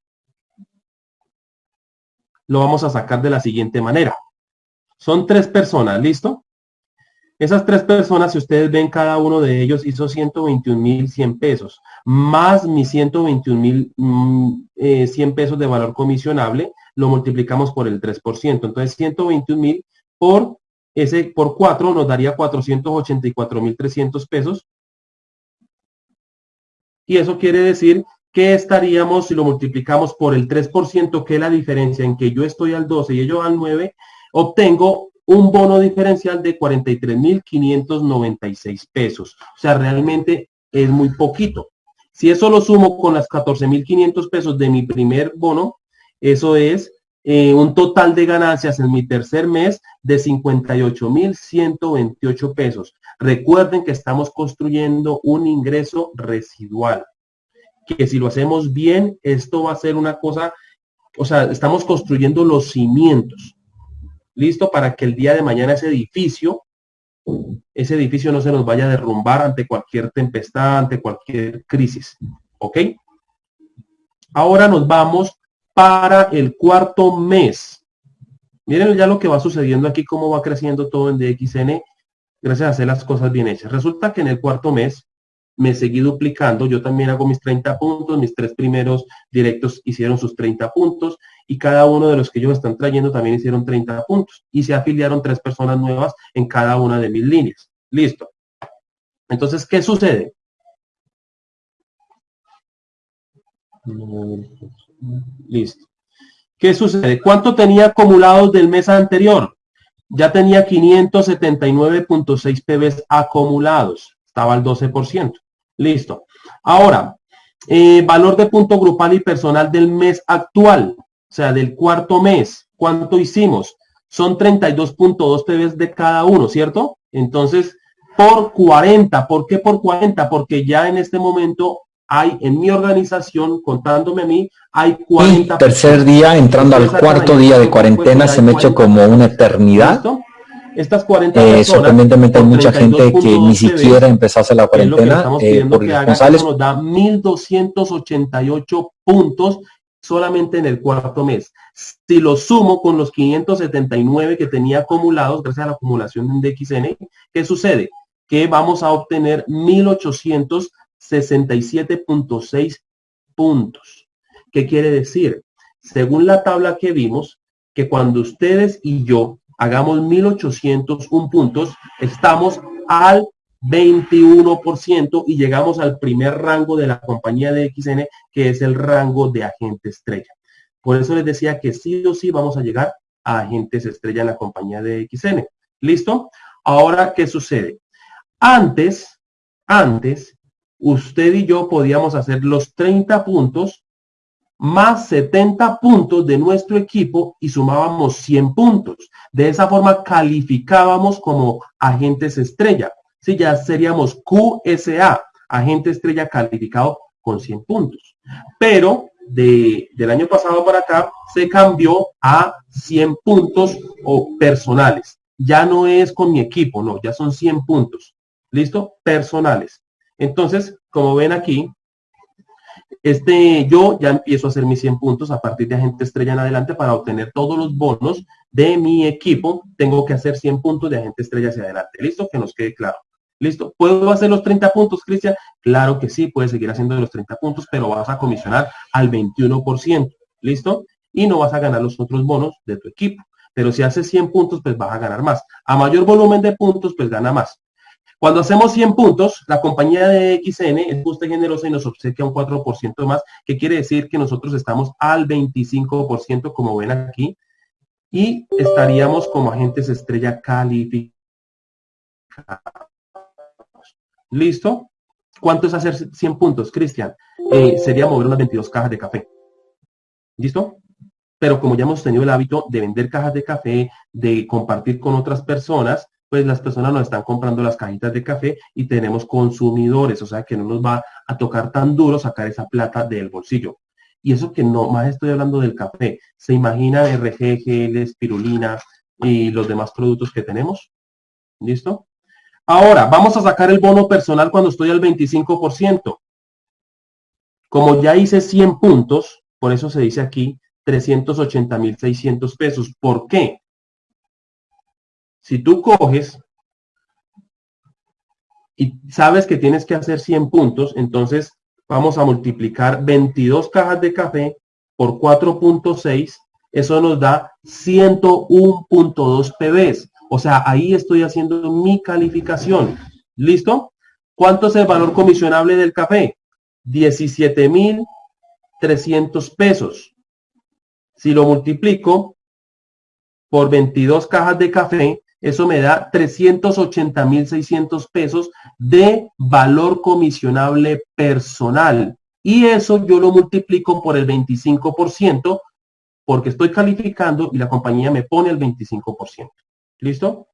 lo vamos a sacar de la siguiente manera. Son tres personas, ¿listo? Esas tres personas, si ustedes ven, cada uno de ellos hizo 121.100 pesos, más mis 121.100 mm, eh, pesos de valor comisionable, lo multiplicamos por el 3%. Entonces, 121.000 por ese por 4 nos daría 484.300 pesos. Y eso quiere decir que estaríamos, si lo multiplicamos por el 3%, que es la diferencia en que yo estoy al 12 y ellos al 9, obtengo un bono diferencial de 43.596 pesos. O sea, realmente es muy poquito. Si eso lo sumo con las 14.500 pesos de mi primer bono, eso es eh, un total de ganancias en mi tercer mes de 58.128 pesos. Recuerden que estamos construyendo un ingreso residual, que si lo hacemos bien, esto va a ser una cosa, o sea, estamos construyendo los cimientos, listo para que el día de mañana ese edificio, ese edificio no se nos vaya a derrumbar ante cualquier tempestad, ante cualquier crisis, ¿ok? Ahora nos vamos para el cuarto mes. Miren ya lo que va sucediendo aquí, cómo va creciendo todo en DXN, gracias a hacer las cosas bien hechas. Resulta que en el cuarto mes me seguí duplicando, yo también hago mis 30 puntos, mis tres primeros directos hicieron sus 30 puntos y cada uno de los que ellos están trayendo también hicieron 30 puntos y se afiliaron tres personas nuevas en cada una de mis líneas. Listo. Entonces, ¿qué sucede? Listo. ¿Qué sucede? ¿Cuánto tenía acumulados del mes anterior? Ya tenía 579.6 PBs acumulados. Estaba al 12%. Listo. Ahora, eh, valor de punto grupal y personal del mes actual, o sea, del cuarto mes. ¿Cuánto hicimos? Son 32.2 PBs de cada uno, ¿cierto? Entonces, por 40. ¿Por qué por 40? Porque ya en este momento hay en mi organización, contándome a mí, hay 40...
tercer día, entrando al cuarto día de cuarentena, se me ha hecho como una eternidad.
Estas 40
eh, sorprendentemente hay mucha gente que ni siquiera empezó a hacer la cuarentena
eh, por responsables. Nos da 1.288 puntos solamente en el cuarto mes. Si lo sumo con los 579 que tenía acumulados gracias a la acumulación de XN, ¿qué sucede? Que vamos a obtener 1.800 67.6 puntos. ¿Qué quiere decir? Según la tabla que vimos, que cuando ustedes y yo hagamos 1801 puntos, estamos al 21% y llegamos al primer rango de la compañía de XN, que es el rango de agente estrella. Por eso les decía que sí o sí vamos a llegar a agentes estrella en la compañía de XN. ¿Listo? Ahora, ¿qué sucede? Antes, antes, usted y yo podíamos hacer los 30 puntos más 70 puntos de nuestro equipo y sumábamos 100 puntos. De esa forma calificábamos como agentes estrella. Si ya seríamos QSA, agente estrella calificado con 100 puntos. Pero de, del año pasado para acá se cambió a 100 puntos o personales. Ya no es con mi equipo, no, ya son 100 puntos. ¿Listo? Personales. Entonces, como ven aquí, este, yo ya empiezo a hacer mis 100 puntos a partir de agente estrella en adelante para obtener todos los bonos de mi equipo. Tengo que hacer 100 puntos de agente estrella hacia adelante. ¿Listo? Que nos quede claro. ¿Listo? ¿Puedo hacer los 30 puntos, Cristian? Claro que sí, puedes seguir haciendo los 30 puntos, pero vas a comisionar al 21%. ¿Listo? Y no vas a ganar los otros bonos de tu equipo. Pero si haces 100 puntos, pues vas a ganar más. A mayor volumen de puntos, pues gana más. Cuando hacemos 100 puntos, la compañía de XN es justa y generosa y nos obsequia un 4% más, que quiere decir que nosotros estamos al 25%, como ven aquí, y estaríamos como agentes estrella calificados. ¿Listo? ¿Cuánto es hacer 100 puntos, Cristian? Eh, sería mover unas 22 cajas de café. ¿Listo? Pero como ya hemos tenido el hábito de vender cajas de café, de compartir con otras personas, pues las personas nos están comprando las cajitas de café y tenemos consumidores, o sea que no nos va a tocar tan duro sacar esa plata del bolsillo. Y eso que no más estoy hablando del café. ¿Se imagina RGG, espirulina y los demás productos que tenemos? ¿Listo? Ahora, vamos a sacar el bono personal cuando estoy al 25%. Como ya hice 100 puntos, por eso se dice aquí 380.600 pesos. ¿Por qué? Si tú coges y sabes que tienes que hacer 100 puntos, entonces vamos a multiplicar 22 cajas de café por 4.6, eso nos da 101.2 PBs. O sea, ahí estoy haciendo mi calificación. ¿Listo? ¿Cuánto es el valor comisionable del café? 17.300 pesos. Si lo multiplico por 22 cajas de café, eso me da 380.600 pesos de valor comisionable personal. Y eso yo lo multiplico por el 25% porque estoy calificando y la compañía me pone el 25%. ¿Listo?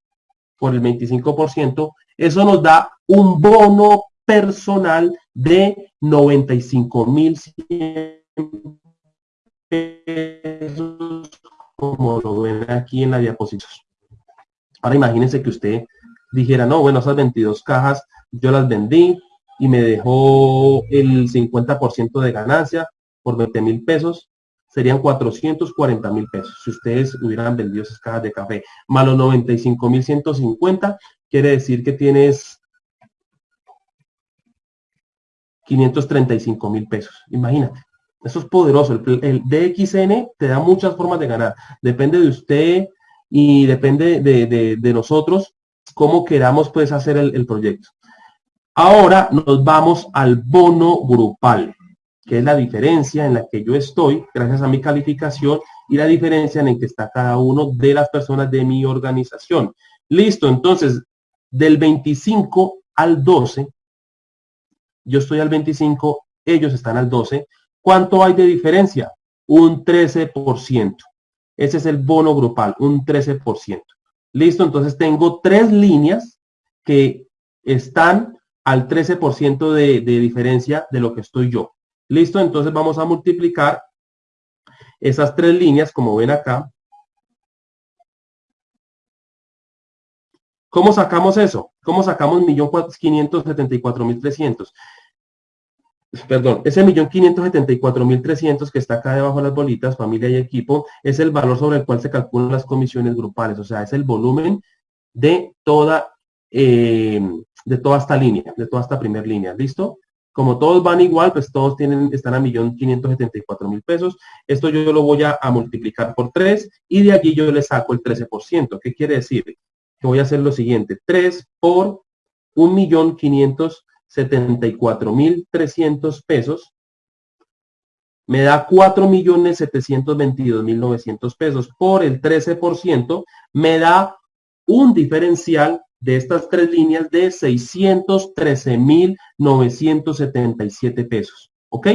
Por el 25%. Eso nos da un bono personal de 95.100 pesos, como lo ven aquí en la diapositiva. Ahora imagínense que usted dijera, no, bueno, esas 22 cajas yo las vendí y me dejó el 50% de ganancia por 20 mil pesos, serían 440 mil pesos. Si ustedes hubieran vendido esas cajas de café, más los 95 mil 150, quiere decir que tienes 535 mil pesos. Imagínate. Eso es poderoso. El, el, DXN te da muchas formas de ganar. Depende de usted y depende de, nosotros cómo queramos pues hacer el, proyecto. Ahora nos vamos al bono grupal, que es la diferencia en la que yo estoy gracias a mi calificación y la diferencia en la que está cada uno de las personas de mi organización. Listo, entonces, del 25 al 12, yo estoy al 25, ellos están al 12. ¿Cuánto hay de diferencia? Un 13%. Ese es el bono grupal, un 13%. Listo, entonces tengo tres líneas que están al 13% de, de diferencia de lo que estoy yo. Listo, entonces vamos a multiplicar esas tres líneas, como ven acá. ¿Cómo sacamos eso? ¿Cómo sacamos 1.574.300? perdón, ese millón quinientos setenta y cuatro mil trescientos que está acá debajo de las bolitas, familia y equipo, es el valor sobre el cual se calculan las comisiones grupales, o sea, es el volumen de toda, eh, de toda esta línea, de toda esta primera línea, ¿listo? Como todos van igual, pues todos tienen, están a millón quinientos setenta y cuatro mil pesos. Esto yo lo voy a, a, multiplicar por 3 y de allí yo le saco el 13%. ¿Qué quiere decir? Que voy a hacer lo siguiente, 3 por 1.574.300 pesos, me da 4.722.900 pesos por el 13%, me da un diferencial de estas tres líneas de 613.977 pesos, ¿ok?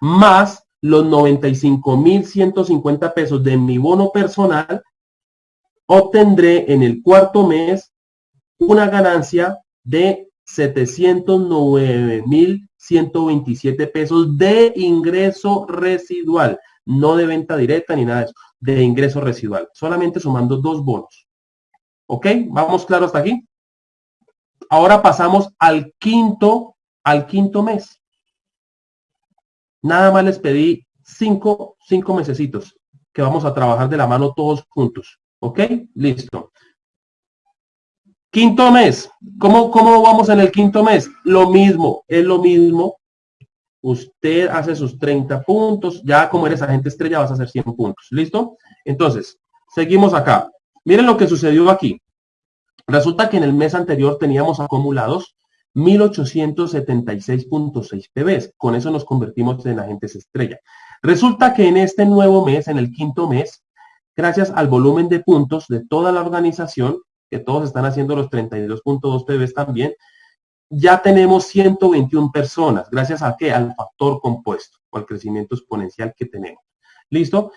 Más los 95.150 pesos de mi bono personal, obtendré en el cuarto mes una ganancia de 709.127 pesos de ingreso residual, no de venta directa ni nada de eso, de ingreso residual, solamente sumando dos bonos. ¿Ok? ¿Vamos claro hasta aquí? Ahora pasamos al quinto, al quinto mes. Nada más les pedí cinco, cinco mesecitos que vamos a trabajar de la mano todos juntos. ¿Ok? Listo. Quinto mes. ¿Cómo, ¿Cómo vamos en el quinto mes? Lo mismo, es lo mismo. Usted hace sus 30 puntos. Ya como eres agente estrella vas a hacer 100 puntos. ¿Listo? Entonces, seguimos acá. Miren lo que sucedió aquí. Resulta que en el mes anterior teníamos acumulados 1876.6 PBs. Con eso nos convertimos en agentes estrella. Resulta que en este nuevo mes, en el quinto mes, gracias al volumen de puntos de toda la organización, que todos están haciendo los 32.2 PBs también, ya tenemos 121 personas. ¿Gracias a qué? Al factor compuesto o al crecimiento exponencial que tenemos. ¿Listo?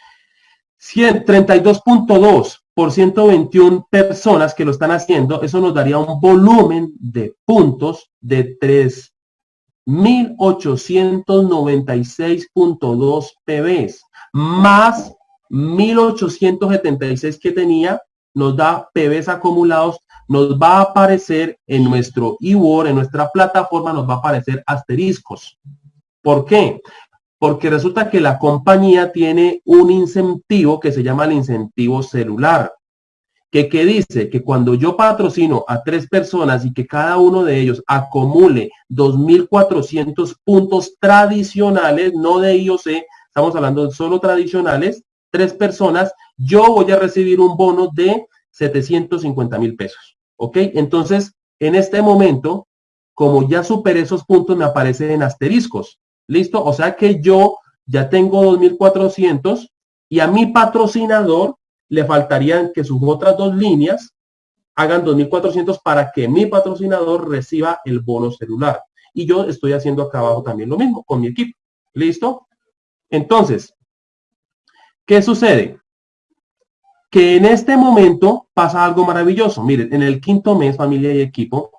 32.2 por 121 personas que lo están haciendo, eso nos daría un volumen de puntos de 3.896.2 PBs, más 1.876 que tenía nos da PBs acumulados, nos va a aparecer en nuestro eWord, en nuestra plataforma, nos va a aparecer asteriscos. ¿Por qué? Porque resulta que la compañía tiene un incentivo que se llama el incentivo celular. Que, que dice que cuando yo patrocino a tres personas y que cada uno de ellos acumule 2.400 puntos tradicionales, no de IOC, estamos hablando solo tradicionales, tres personas, yo voy a recibir un bono de 750 mil pesos. ¿Ok? Entonces, en este momento, como ya superé esos puntos, me aparecen en asteriscos. ¿Listo? O sea que yo ya tengo 2.400 y a mi patrocinador le faltarían que sus otras dos líneas hagan 2.400 para que mi patrocinador reciba el bono celular. Y yo estoy haciendo acá abajo también lo mismo con mi equipo. ¿Listo? Entonces, ¿qué sucede? que en este momento pasa algo maravilloso. Miren, en el quinto mes, familia y equipo,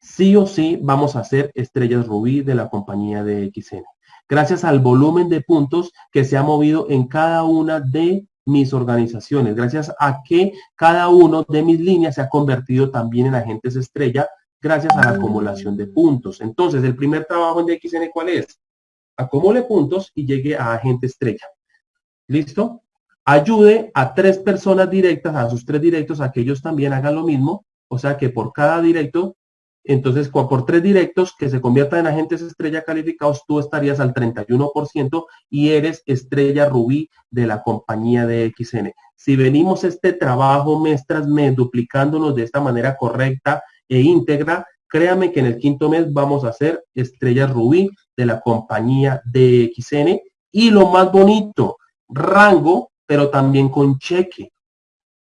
sí o sí vamos a ser estrellas rubí de la compañía de XN. Gracias al volumen de puntos que se ha movido en cada una de mis organizaciones, gracias a que cada uno de mis líneas se ha convertido también en agentes estrella, gracias a la acumulación de puntos. Entonces, el primer trabajo en XN, ¿cuál es? Acumule puntos y llegue a agente estrella. ¿Listo? ayude a tres personas directas, a sus tres directos, a que ellos también hagan lo mismo. O sea que por cada directo, entonces por tres directos que se conviertan en agentes estrella calificados, tú estarías al 31% y eres estrella rubí de la compañía de XN. Si venimos este trabajo mes tras mes duplicándonos de esta manera correcta e íntegra, créame que en el quinto mes vamos a ser estrella rubí de la compañía de XN. Y lo más bonito, rango pero también con cheque,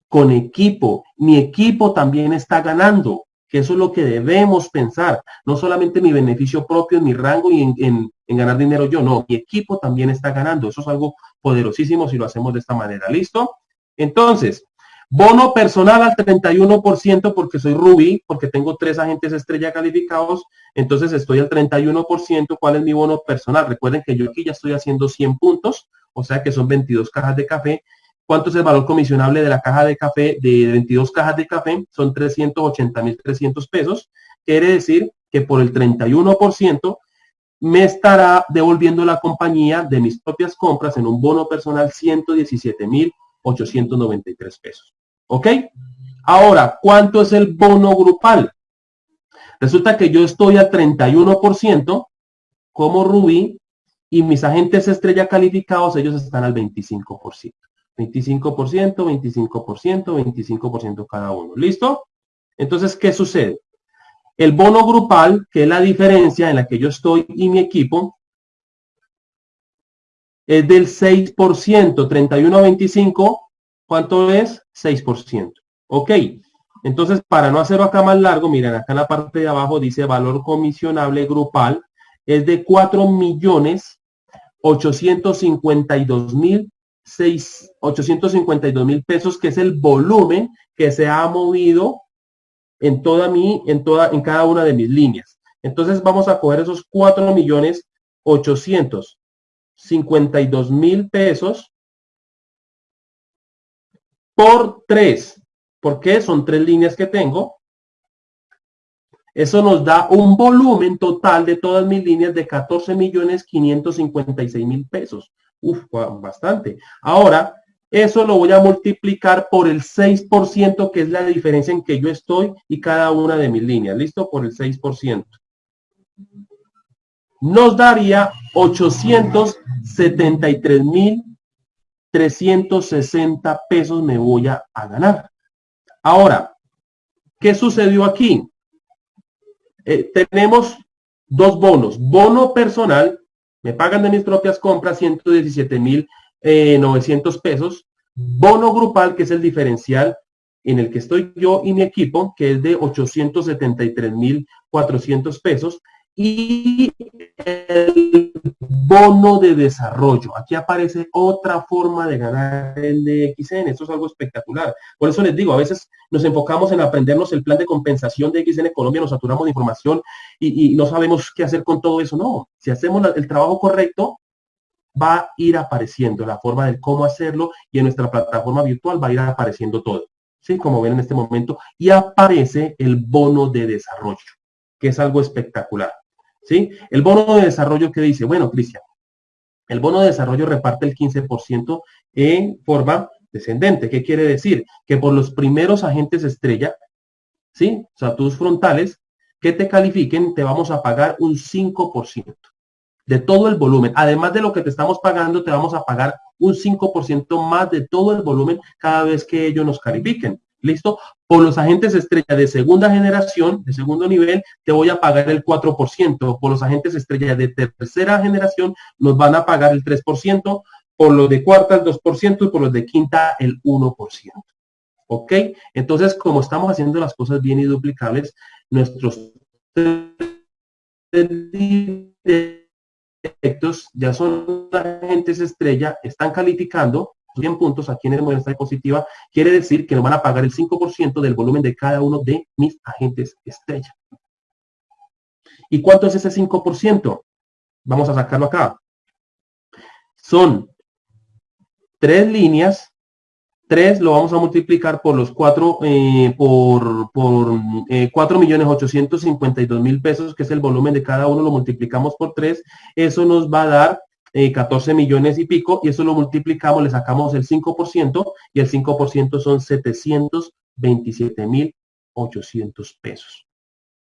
con equipo. Mi equipo también está ganando, eso es lo que debemos pensar. No solamente mi beneficio propio, en mi rango y en, ganar dinero yo, no, mi equipo también está ganando. Eso es algo poderosísimo si lo hacemos de esta manera. ¿Listo? Entonces, bono personal al 31% porque soy Ruby, porque tengo tres agentes estrella calificados, entonces estoy al 31%. ¿Cuál es mi bono personal? Recuerden que yo aquí ya estoy haciendo 100 puntos, o sea que son 22 cajas de café. ¿Cuánto es el valor comisionable de la caja de café? De 22 cajas de café son 380.300 pesos. Quiere decir que por el 31% me estará devolviendo la compañía de mis propias compras en un bono personal 117.893 pesos. ¿Ok? Ahora, ¿cuánto es el bono grupal? Resulta que yo estoy al 31% como Rubí y mis agentes estrella calificados, ellos están al 25%. 25%, 25%, 25% cada uno. ¿Listo? Entonces, ¿qué sucede? El bono grupal, que es la diferencia en la que yo estoy y mi equipo, es del 6%, 31 a 25, ¿cuánto es? 6%. Ok, entonces para no hacerlo acá más largo, miren, acá en la parte de abajo dice valor comisionable grupal, es de 4 millones 852 mil 852 mil pesos, que es el volumen que se ha movido en toda mi, en toda, en cada una de mis líneas. Entonces vamos a coger esos 4 millones 852 mil pesos por 3. porque Son tres líneas que tengo. Eso nos da un volumen total de todas mis líneas de 14 millones 556 mil pesos. Uf, bastante. Ahora, eso lo voy a multiplicar por el 6%, que es la diferencia en que yo estoy y cada una de mis líneas. ¿Listo? Por el 6%. Nos daría 873.360 pesos me voy a, a ganar. Ahora, ¿qué sucedió aquí? Eh, tenemos dos bonos. Bono personal, me pagan de mis propias compras 117.900 eh, pesos. Bono grupal, que es el diferencial en el que estoy yo y mi equipo, que es de 873.400 pesos y el bono de desarrollo. Aquí aparece otra forma de ganar el DXN. Esto es algo espectacular. Por eso les digo, a veces nos enfocamos en aprendernos el plan de compensación de XN Colombia, nos saturamos de información y, no sabemos qué hacer con todo eso. No, si hacemos el trabajo correcto, va a ir apareciendo la forma de cómo hacerlo y en nuestra plataforma virtual va a ir apareciendo todo. ¿Sí? Como ven en este momento. Y aparece el bono de desarrollo, que es algo espectacular. ¿Sí? El bono de desarrollo que dice, bueno, Cristian, el bono de desarrollo reparte el 15% en forma descendente. ¿Qué quiere decir? Que por los primeros agentes estrella, ¿sí? O sea, tus frontales, que te califiquen, te vamos a pagar un 5% de todo el volumen. Además de lo que te estamos pagando, te vamos a pagar un 5% más de todo el volumen cada vez que ellos nos califiquen. ¿Listo? Por los agentes estrella de segunda generación, de segundo nivel, te voy a pagar el 4%. Por los agentes estrella de tercera generación, nos van a pagar el 3%. Por los de cuarta, el 2%. Y por los de quinta, el 1%. ¿Ok? Entonces, como estamos haciendo las cosas bien y duplicables, nuestros directos ya son agentes estrella, están calificando 100 puntos aquí en el muestra positiva, quiere decir que nos van a pagar el 5% del volumen de cada uno de mis agentes estrella. ¿Y cuánto es ese 5%? Vamos a sacarlo acá. Son tres líneas, tres lo vamos a multiplicar por los cuatro, eh, por, por eh, millones 852 mil pesos, que es el volumen de cada uno, lo multiplicamos por tres, eso nos va a dar 14 eh, millones y pico, y eso lo multiplicamos, le sacamos el 5%, y el 5% son 727 mil 800 pesos.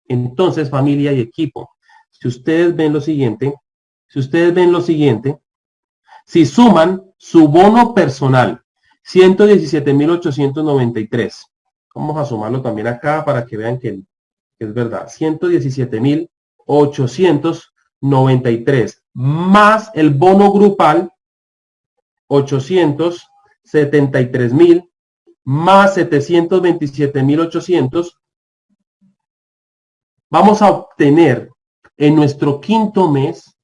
Entonces, familia y equipo, si ustedes ven lo siguiente, si ustedes ven lo siguiente, si suman su bono personal, 117.893. Vamos a sumarlo también acá para que vean que es verdad. 117.893 más el bono grupal, 873 mil, más 727 mil 800, vamos a obtener en nuestro quinto mes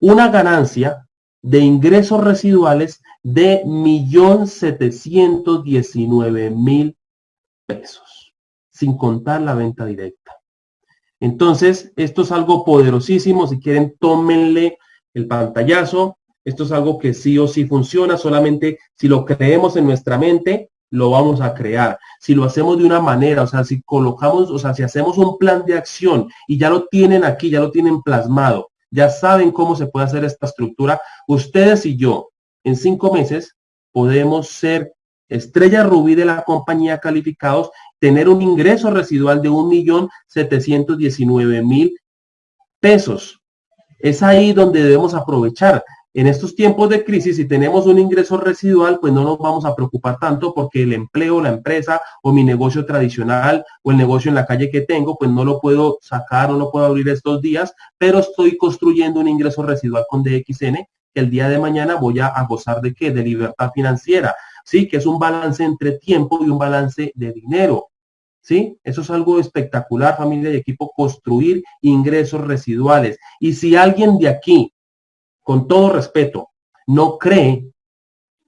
una ganancia de ingresos residuales de 1.719.000 pesos, sin contar la venta directa. Entonces, esto es algo poderosísimo. Si quieren, tómenle el pantallazo. Esto es algo que sí o sí funciona. Solamente si lo creemos en nuestra mente, lo vamos a crear. Si lo hacemos de una manera, o sea, si colocamos, o sea, si hacemos un plan de acción y ya lo tienen aquí, ya lo tienen plasmado, ya saben cómo se puede hacer esta estructura, ustedes y yo, en cinco meses, podemos ser estrella rubí de la compañía calificados tener un ingreso residual de 1.719.000 pesos. Es ahí donde debemos aprovechar. en estos tiempos de crisis, si tenemos un ingreso residual, pues no nos vamos a preocupar tanto porque el empleo, la empresa o mi negocio tradicional o el negocio en la calle que tengo, pues no lo puedo sacar, no lo puedo abrir estos días, pero estoy construyendo un ingreso residual con DXN que el día de mañana voy a, gozar de qué? De libertad financiera, ¿sí? Que es un balance entre tiempo y un balance de dinero. ¿Sí? Eso es algo espectacular, familia y equipo, construir ingresos residuales. Y si alguien de aquí con todo respeto, no cree,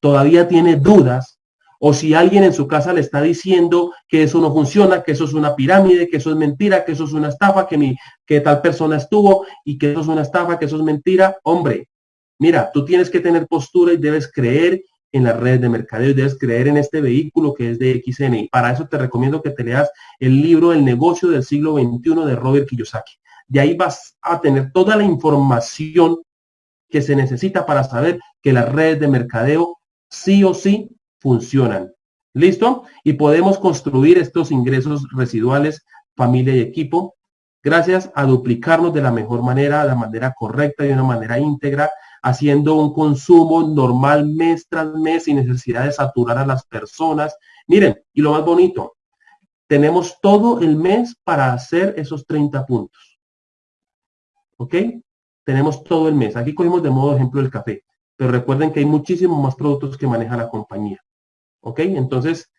todavía tiene dudas, o si alguien en su casa le está diciendo que eso no funciona, que eso es una pirámide, que eso es mentira, que eso es una estafa, que, mi, que tal persona estuvo y que eso es una estafa, que eso es mentira, hombre, mira, tú tienes que tener postura y debes creer en las redes de mercadeo y debes creer en este vehículo que es de XN. Y para eso te recomiendo que te leas el libro El negocio del siglo XXI de Robert Kiyosaki. De ahí vas a tener toda la información que se necesita para saber que las redes de mercadeo sí o sí funcionan. ¿Listo? Y podemos construir estos ingresos residuales, familia y equipo, gracias a duplicarnos de la mejor manera, de la manera correcta y de una manera íntegra, haciendo un consumo normal mes tras mes sin necesidad de saturar a las personas. Miren, y lo más bonito, tenemos todo el mes para hacer esos 30 puntos. ¿Ok? tenemos todo el mes. Aquí cogimos de modo ejemplo el café, pero recuerden que hay muchísimos más productos que maneja la compañía. ¿Ok? Entonces,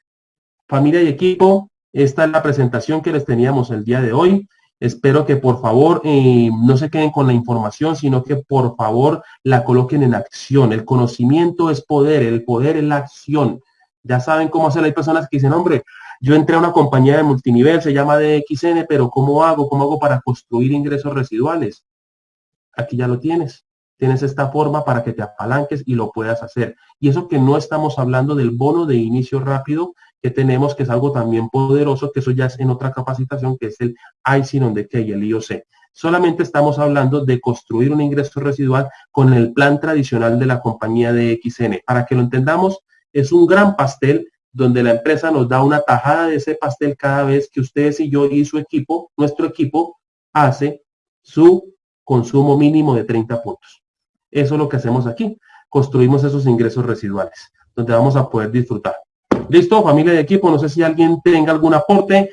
familia y equipo, esta es la presentación que les teníamos el día de hoy. Espero que por favor eh, no se queden con la información, sino que por favor la coloquen en acción. El conocimiento es poder, el poder es la acción. Ya saben cómo hacer. Hay personas que dicen, hombre, yo entré a una compañía de multinivel, se llama DXN, pero ¿cómo hago? ¿Cómo hago para construir ingresos residuales? aquí ya lo tienes. Tienes esta forma para que te apalanques y lo puedas hacer. Y eso que no estamos hablando del bono de inicio rápido que tenemos, que es algo también poderoso, que eso ya es en otra capacitación, que es el ICIN on y el IOC. Solamente estamos hablando de construir un ingreso residual con el plan tradicional de la compañía de XN. Para que lo entendamos, es un gran pastel donde la empresa nos da una tajada de ese pastel cada vez que ustedes y yo y su equipo, nuestro equipo, hace su consumo mínimo de 30 puntos. Eso es lo que hacemos aquí. Construimos esos ingresos residuales, donde vamos a poder disfrutar. ¿Listo, familia de equipo? No sé si alguien tenga algún aporte.